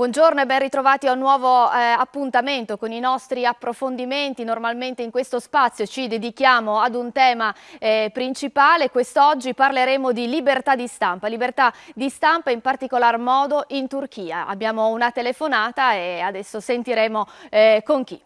Buongiorno e ben ritrovati a un nuovo eh, appuntamento con i nostri approfondimenti. Normalmente in questo spazio ci dedichiamo ad un tema eh, principale. Quest'oggi parleremo di libertà di stampa, libertà di stampa in particolar modo in Turchia. Abbiamo una telefonata e adesso sentiremo eh, con chi.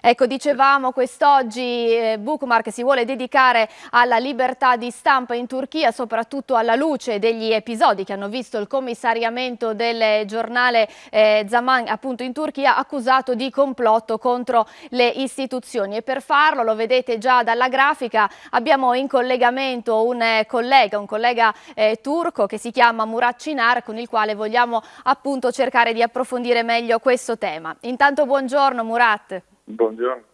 Ecco, dicevamo quest'oggi eh, Bukmark si vuole dedicare alla libertà di stampa in Turchia, soprattutto alla luce degli episodi che hanno visto il commissariamento del giornale eh, Zaman appunto in Turchia accusato di complotto contro le istituzioni e per farlo, lo vedete già dalla grafica, abbiamo in collegamento un eh, collega, un collega eh, turco che si chiama Murat Cinar con il quale vogliamo appunto cercare di approfondire meglio questo tema. Intanto buongiorno Murat. Buongiorno.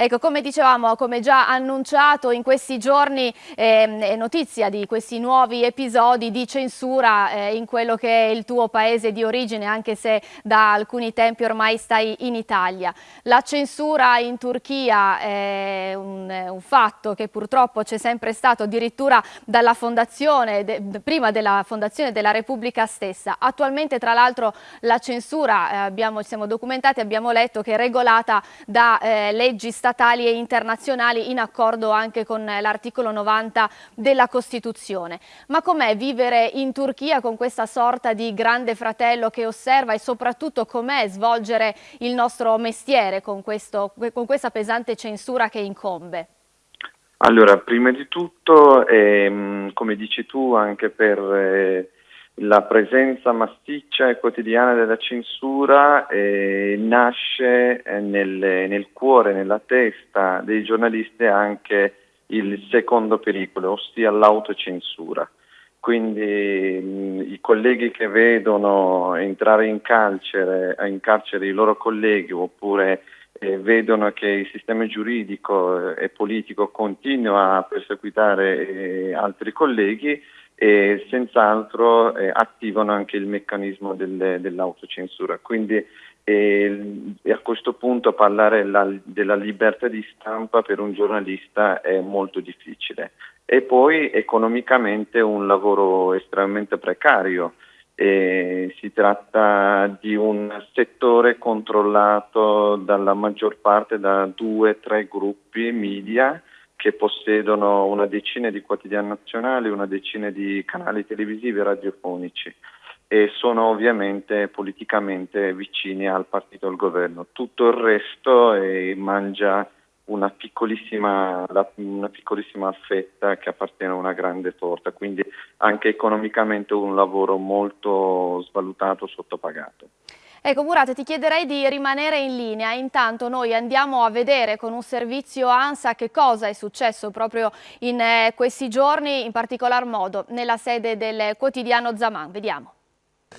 Ecco, come dicevamo, come già annunciato in questi giorni, eh, notizia di questi nuovi episodi di censura eh, in quello che è il tuo paese di origine, anche se da alcuni tempi ormai stai in Italia. La censura in Turchia è un, un fatto che purtroppo c'è sempre stato addirittura dalla fondazione, de, prima della fondazione della Repubblica stessa. Attualmente, tra l'altro, la censura, eh, abbiamo, siamo documentati, abbiamo letto che è regolata da eh, leggi statali statali e internazionali in accordo anche con l'articolo 90 della Costituzione. Ma com'è vivere in Turchia con questa sorta di grande fratello che osserva e soprattutto com'è svolgere il nostro mestiere con, questo, con questa pesante censura che incombe? Allora, prima di tutto, ehm, come dici tu, anche per eh, la presenza massiccia e quotidiana della censura eh, nasce eh, nel, nel, cuore, nella testa dei giornalisti anche il secondo pericolo, ossia l'autocensura. Quindi mh, i colleghi che vedono entrare in carcere, in carcere i loro colleghi oppure eh, vedono che il sistema giuridico e politico continua a perseguitare eh, altri colleghi, e senz'altro eh, attivano anche il meccanismo del, dell'autocensura. Quindi eh, a questo punto parlare la, della libertà di stampa per un giornalista è molto difficile. E poi economicamente un lavoro estremamente precario. Eh, si tratta di un settore controllato dalla maggior parte da due o tre gruppi media che possiedono una decina di quotidiani nazionali, una decina di canali televisivi e radiofonici e sono ovviamente politicamente vicini al partito del governo. Tutto il resto eh, mangia una piccolissima, una piccolissima, fetta che appartiene a una grande torta, quindi anche economicamente un lavoro molto svalutato, sottopagato. Ecco Murat, ti chiederei di rimanere in linea, intanto noi andiamo a vedere con un servizio ANSA che cosa è successo proprio in eh, questi giorni, in particolar modo nella sede del quotidiano Zaman. Vediamo.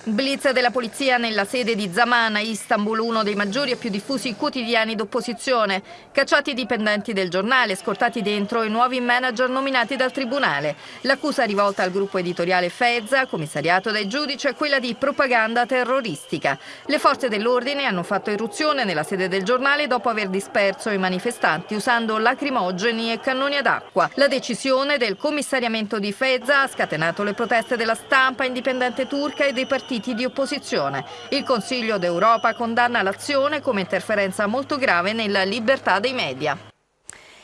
Blitz della polizia nella sede di Zaman, Istanbul, uno dei maggiori e più diffusi quotidiani d'opposizione. Cacciati i dipendenti del giornale, scortati dentro i nuovi manager nominati dal tribunale. L'accusa rivolta al gruppo editoriale Fezza, commissariato dai giudici, è quella di propaganda terroristica. Le forze dell'ordine hanno fatto irruzione nella sede del giornale dopo aver disperso i manifestanti usando lacrimogeni e cannoni ad acqua. La decisione del commissariamento di Fezza ha scatenato le proteste della stampa indipendente turca e dei partiti partiti di opposizione. Il Consiglio d'Europa condanna l'azione come interferenza molto grave nella libertà dei media.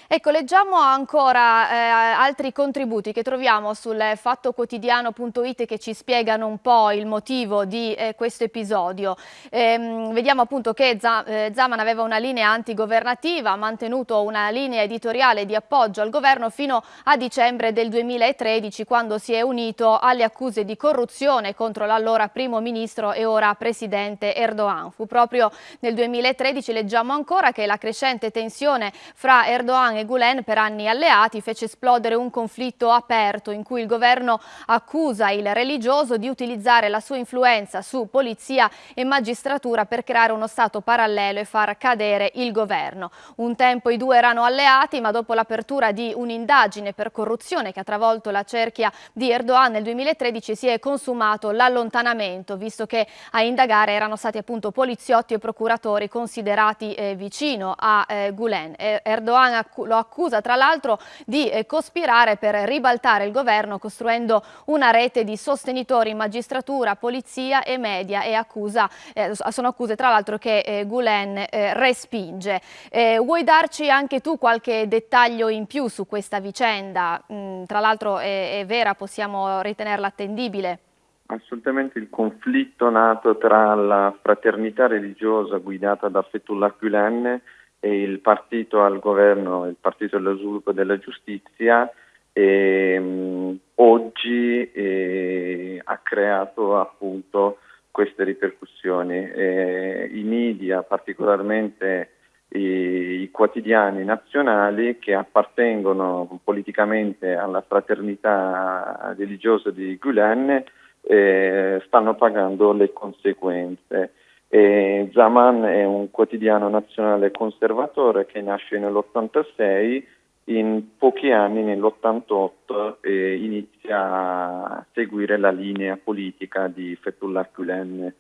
Ecco, leggiamo ancora eh, altri contributi che troviamo sul fattoquotidiano.it che ci spiegano un po' il motivo di eh, questo episodio. Ehm, vediamo appunto che eh, Zaman aveva una linea antigovernativa, ha mantenuto una linea editoriale di appoggio al governo fino a dicembre del 2013 quando si è unito alle accuse di corruzione contro l'allora primo ministro e ora presidente Erdogan. Fu proprio nel 2013, leggiamo ancora, che la crescente tensione fra Erdogan e Gulen, per anni alleati, fece esplodere un conflitto aperto in cui il governo accusa il religioso di utilizzare la sua influenza su polizia e magistratura per creare uno stato parallelo e far cadere il governo. Un tempo i due erano alleati, ma dopo l'apertura di un'indagine per corruzione che ha travolto la cerchia di Erdogan nel 2013 si è consumato l'allontanamento, visto che a indagare erano stati appunto poliziotti e procuratori considerati eh, vicino a eh, Gulen. Erdogan lo accusa tra l'altro di eh, cospirare per ribaltare il governo costruendo una rete di sostenitori in magistratura, polizia e media e accusa, eh, sono accuse tra l'altro che eh, Gulen eh, respinge. Eh, vuoi darci anche tu qualche dettaglio in più su questa vicenda? Mm, tra l'altro è, è vera, possiamo ritenerla attendibile? Assolutamente il conflitto nato tra la fraternità religiosa guidata da Fethullah Gulen il partito al governo, il Partito dello Sviluppo della Giustizia, e, um, oggi eh, ha creato appunto queste ripercussioni. Eh, I media, particolarmente i, i, quotidiani nazionali che appartengono politicamente alla fraternità religiosa di Gulen, eh, stanno pagando le conseguenze. E Zaman è un quotidiano nazionale conservatore che nasce nell'86, in pochi anni, nell'88, eh, inizia a seguire la linea politica di Fethullah Gulen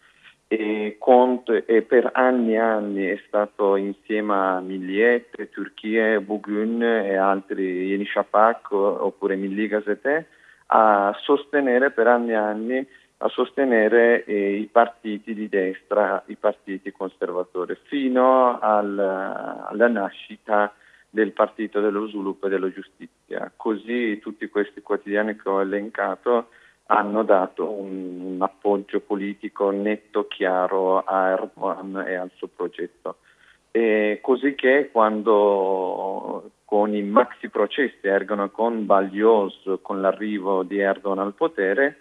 e, e, per anni e anni è stato insieme a Milliet, Turchia, Bugün e altri, Yeni Shafak oppure Milli Gazette, a sostenere per anni e anni a sostenere eh, i partiti di destra, i partiti conservatori, fino al, alla nascita del Partito dello Sviluppo e della Giustizia. Così tutti questi quotidiani che ho elencato hanno dato un, un appoggio politico netto, chiaro a Erdogan e al suo progetto. E così che quando con i maxi processi Erdogan con Baglios, con l'arrivo di Erdogan al potere,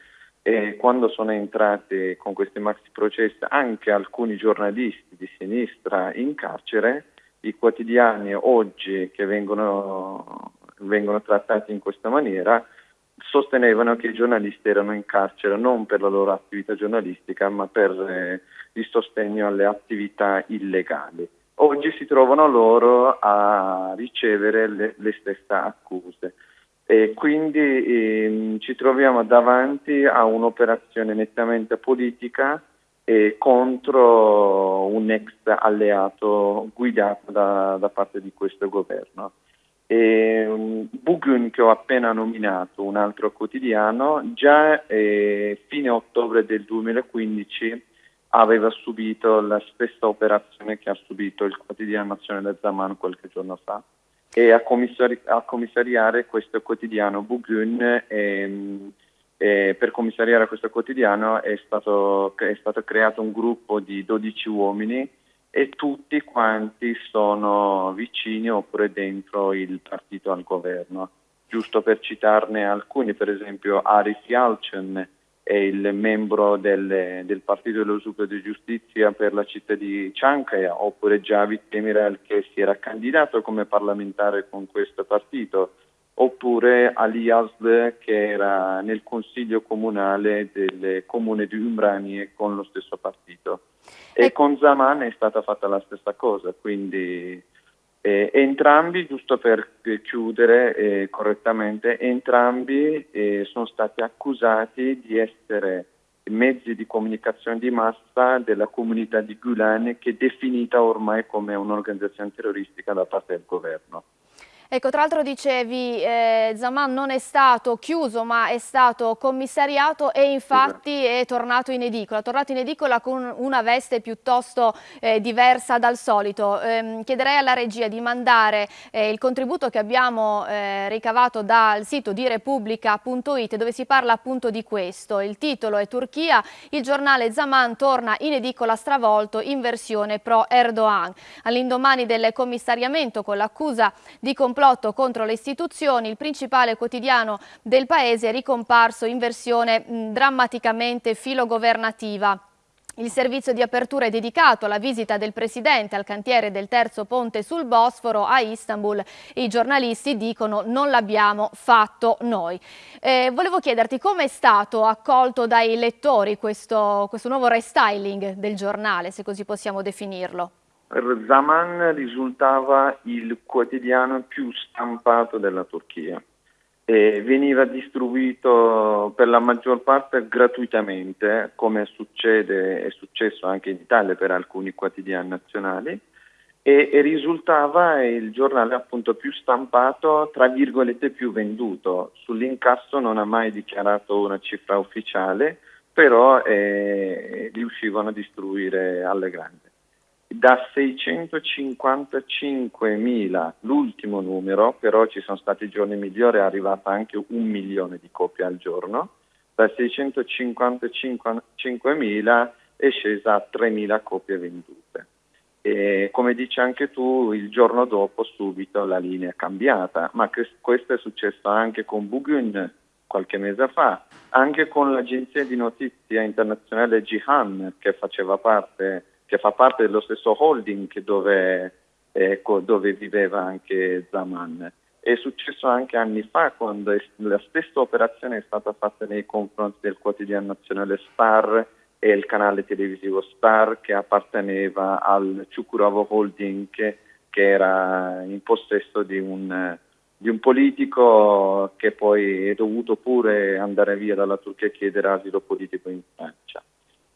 e quando sono entrati con questi maxi processi anche alcuni giornalisti di sinistra in carcere, i quotidiani oggi che vengono, vengono trattati in questa maniera sostenevano che i giornalisti erano in carcere non per la loro attività giornalistica ma per eh, il sostegno alle attività illegali oggi si trovano loro a ricevere le, le stesse accuse. E quindi ehm, ci troviamo davanti a un'operazione nettamente politica eh, contro un ex alleato guidato da, da parte di questo governo. E, um, Bugun che ho appena nominato, un altro quotidiano, già eh, fine ottobre del 2015 aveva subito la stessa operazione che ha subito il quotidiano nazionale Zaman qualche giorno fa e a, commissari- a commissariare questo quotidiano Bugun e, e per commissariare questo quotidiano è stato, è stato creato un gruppo di 12 uomini e tutti quanti sono vicini oppure dentro il partito al governo. Giusto per citarne alcuni, per esempio Arif Yalcin, è il membro del, del Partito dello Sviluppo di Giustizia per la città di Ciankaya, oppure Javid Demirel che si era candidato come parlamentare con questo partito, oppure Ali Yazd che era nel consiglio comunale del comune di Umbrani con lo stesso partito. E con Zaman è stata fatta la stessa cosa, quindi eh, entrambi, giusto per chiudere eh, correttamente, entrambi eh, sono stati accusati di essere mezzi di comunicazione di massa della comunità di Gulen che è definita ormai come un'organizzazione terroristica da parte del governo. Ecco, tra l'altro dicevi, eh, Zaman non è stato chiuso ma è stato commissariato e infatti è tornato in edicola, tornato in edicola con una veste piuttosto eh, diversa dal solito. Eh, chiederei alla regia di mandare eh, il contributo che abbiamo eh, ricavato dal sito di Repubblica.it dove si parla appunto di questo. Il titolo è Turchia, il giornale Zaman torna in edicola stravolto in versione pro Erdogan. All'indomani del commissariamento con l'accusa di complotto complotto contro le istituzioni, il principale quotidiano del paese è ricomparso in versione mh, drammaticamente filogovernativa. Il servizio di apertura è dedicato alla visita del Presidente al cantiere del terzo ponte sul Bosforo a Istanbul. I giornalisti dicono non l'abbiamo fatto noi. Eh, volevo chiederti come è stato accolto dai lettori questo, questo nuovo restyling del giornale, se così possiamo definirlo. Zaman risultava il quotidiano più stampato della Turchia e veniva distribuito per la maggior parte gratuitamente, come succede, è successo anche in Italia per alcuni quotidiani nazionali, e, e, risultava il giornale appunto più stampato, tra virgolette più venduto. Sull'incasso non ha mai dichiarato una cifra ufficiale, però eh, riuscivano a distribuire alle grandi. Da 655.000, l'ultimo numero, però ci sono stati giorni migliori, è arrivata anche un milione di copie al giorno, da 655.000 è scesa a 3.000 copie vendute. E come dici anche tu, il giorno dopo subito la linea è cambiata, ma questo è successo anche con Bugun qualche mese fa, anche con l'agenzia di notizia internazionale Jihan che faceva parte, che fa parte dello stesso holding dove, ecco, dove viveva anche Zaman. È successo anche anni fa quando la stessa operazione è stata fatta nei confronti del quotidiano nazionale Star e il canale televisivo Star che apparteneva al Ciukuravo Holding che, che era in possesso di un, di un, politico che poi è dovuto pure andare via dalla Turchia e chiedere asilo politico in Francia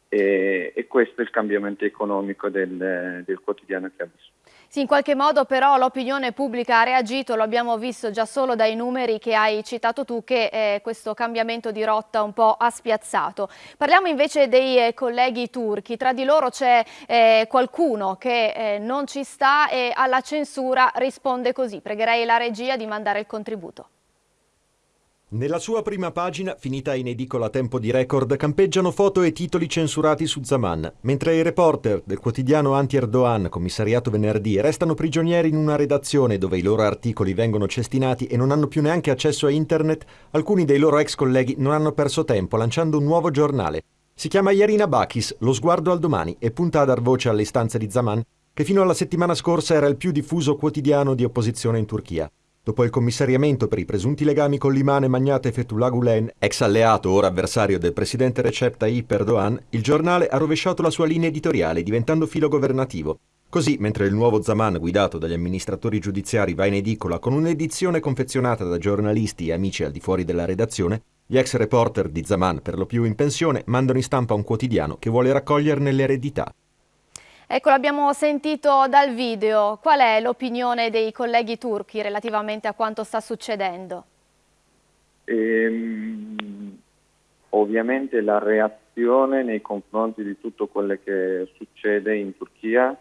e, e, questo è il cambiamento economico del, del, quotidiano che ha visto. Sì, in qualche modo però l'opinione pubblica ha reagito, lo abbiamo visto già solo dai numeri che hai citato tu che eh, questo cambiamento di rotta un po' ha spiazzato. Parliamo invece dei eh, colleghi turchi, tra di loro c'è eh, qualcuno che eh, non ci sta e alla censura risponde così. Pregherei la regia di mandare il contributo. Nella sua prima pagina, finita in edicola a tempo di record, campeggiano foto e titoli censurati su Zaman, mentre i reporter del quotidiano anti-Erdogan, commissariato venerdì, restano prigionieri in una redazione dove i loro articoli vengono cestinati e non hanno più neanche accesso a internet, alcuni dei loro ex colleghi non hanno perso tempo lanciando un nuovo giornale. Si chiama Yarina Bakis, Lo sguardo al domani, e punta a dar voce alle istanze di Zaman, che fino alla settimana scorsa era il più diffuso quotidiano di opposizione in Turchia. Dopo il commissariamento per i presunti legami con l'imane Magnate Fethullah Gulen, ex alleato ora avversario del presidente Recep Tayyip Erdogan, il giornale ha rovesciato la sua linea editoriale diventando filo governativo. Così, mentre il nuovo Zaman guidato dagli amministratori giudiziari va in edicola con un'edizione confezionata da giornalisti e amici al di fuori della redazione, gli ex reporter di Zaman, per lo più in pensione, mandano in stampa un quotidiano che vuole raccoglierne l'eredità. Ecco, l'abbiamo sentito dal video. Qual è l'opinione dei colleghi turchi relativamente a quanto sta succedendo? Ehm, ovviamente la reazione nei confronti di tutto quello che succede in Turchia,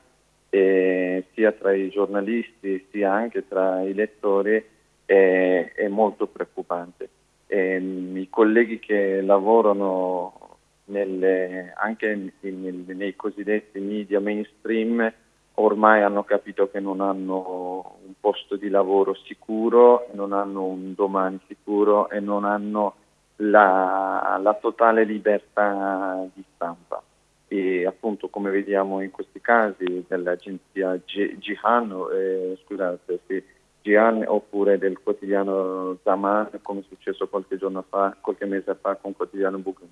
eh, sia tra i giornalisti sia anche tra i lettori, è, è molto preoccupante. Ehm, I colleghi che lavorano nelle, anche in, nei cosiddetti media mainstream ormai hanno capito che non hanno un posto di lavoro sicuro, non hanno un domani sicuro e non hanno la, la totale libertà di stampa. E appunto come vediamo in questi casi dell'agenzia Gihan, eh, scusate, sì, Gian oppure del quotidiano Zaman come è successo qualche giorno fa, qualche mese fa con il quotidiano Bukun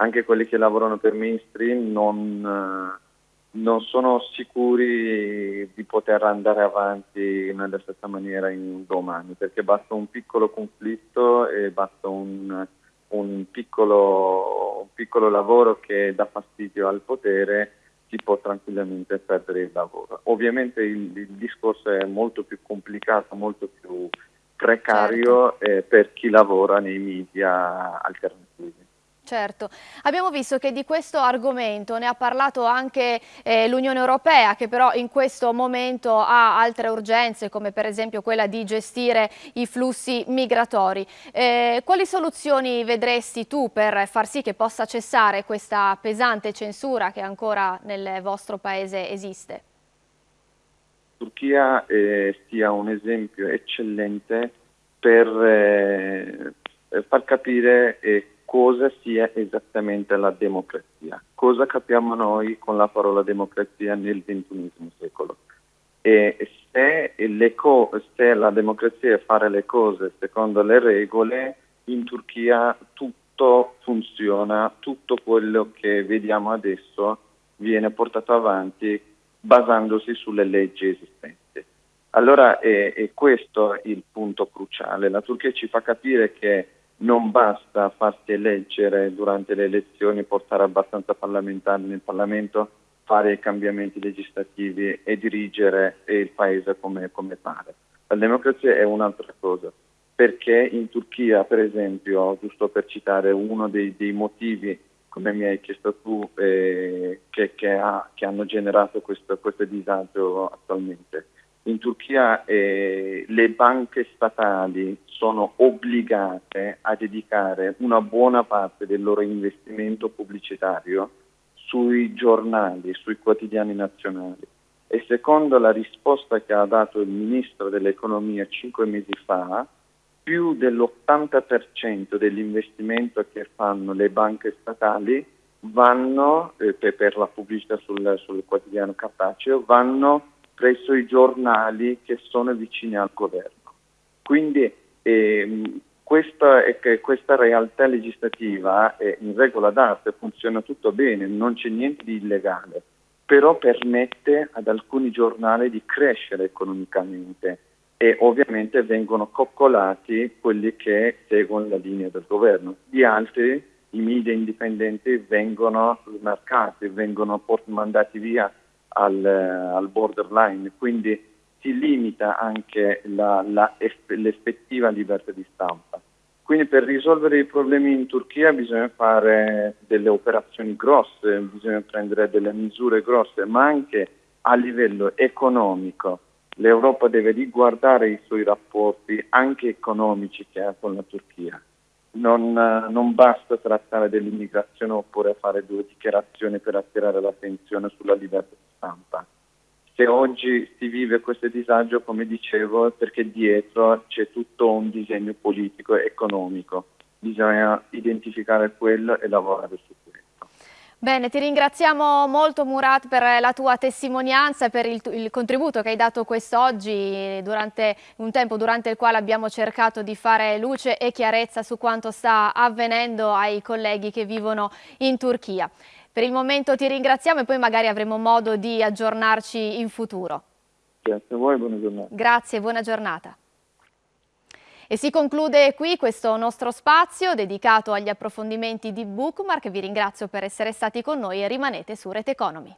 anche quelli che lavorano per mainstream non, eh, non sono sicuri di poter andare avanti nella stessa maniera in domani, perché basta un piccolo conflitto e basta un, un, piccolo, un piccolo lavoro che dà fastidio al potere si può tranquillamente perdere il lavoro. Ovviamente il, il discorso è molto più complicato, molto più precario certo. eh, per chi lavora nei media alternativi. Certo, abbiamo visto che di questo argomento ne ha parlato anche eh, l'Unione Europea che però in questo momento ha altre urgenze come per esempio quella di gestire i flussi migratori. Eh, quali soluzioni vedresti tu per far sì che possa cessare questa pesante censura che ancora nel vostro paese esiste? Turchia eh, sia un esempio eccellente per eh, far capire eh, cosa sia esattamente la democrazia, cosa capiamo noi con la parola democrazia nel XXI secolo. E se, se la democrazia è fare le cose secondo le regole, in Turchia tutto funziona, tutto quello che vediamo adesso viene portato avanti basandosi sulle leggi esistenti. Allora è, è questo il punto cruciale. La Turchia ci fa capire che basta farsi eleggere durante le elezioni, portare abbastanza parlamentari nel Parlamento, fare i cambiamenti legislativi e dirigere il paese come, come pare. La democrazia è un'altra cosa, perché in Turchia, per esempio, giusto per citare uno dei, dei motivi, come mi hai chiesto tu, eh, che, che, ha, che, hanno generato questo, questo, disagio attualmente, in Turchia eh, le banche statali sono obbligate a dedicare una buona parte del loro investimento pubblicitario sui giornali, sui quotidiani nazionali. E secondo la risposta che ha dato il ministro dell'economia cinque mesi fa, più dell'80% dell'investimento che fanno le banche statali vanno, eh, per la pubblicità sul, sul quotidiano cartaceo, vanno presso i giornali che sono vicini al governo. Quindi eh, questa, questa, realtà legislativa è in regola d'arte, funziona tutto bene, non c'è niente di illegale, però permette ad alcuni giornali di crescere economicamente e ovviamente vengono coccolati quelli che seguono la linea del governo. Di altri, i media indipendenti vengono smarcati, vengono mandati via al, al borderline, quindi si limita anche l'effettiva libertà di stampa. Quindi per risolvere i problemi in Turchia bisogna fare delle operazioni grosse, bisogna prendere delle misure grosse, ma anche a livello economico l'Europa deve riguardare i suoi rapporti anche economici che ha con la Turchia. Non, non basta trattare dell'immigrazione oppure fare due dichiarazioni per attirare l'attenzione sulla libertà di stampa. Se oggi si vive questo disagio, come dicevo, è perché dietro c'è tutto un disegno politico e economico. Bisogna identificare quello e lavorare su questo. Bene, ti ringraziamo molto Murat per la tua testimonianza e per il, il contributo che hai dato quest'oggi durante un tempo durante il quale abbiamo cercato di fare luce e chiarezza su quanto sta avvenendo ai colleghi che vivono in Turchia. Per il momento ti ringraziamo e poi magari avremo modo di aggiornarci in futuro. Grazie a voi, buona giornata. Grazie, buona giornata. E si conclude qui questo nostro spazio dedicato agli approfondimenti di Bookmark. Vi ringrazio per essere stati con noi e rimanete su Rete Economy.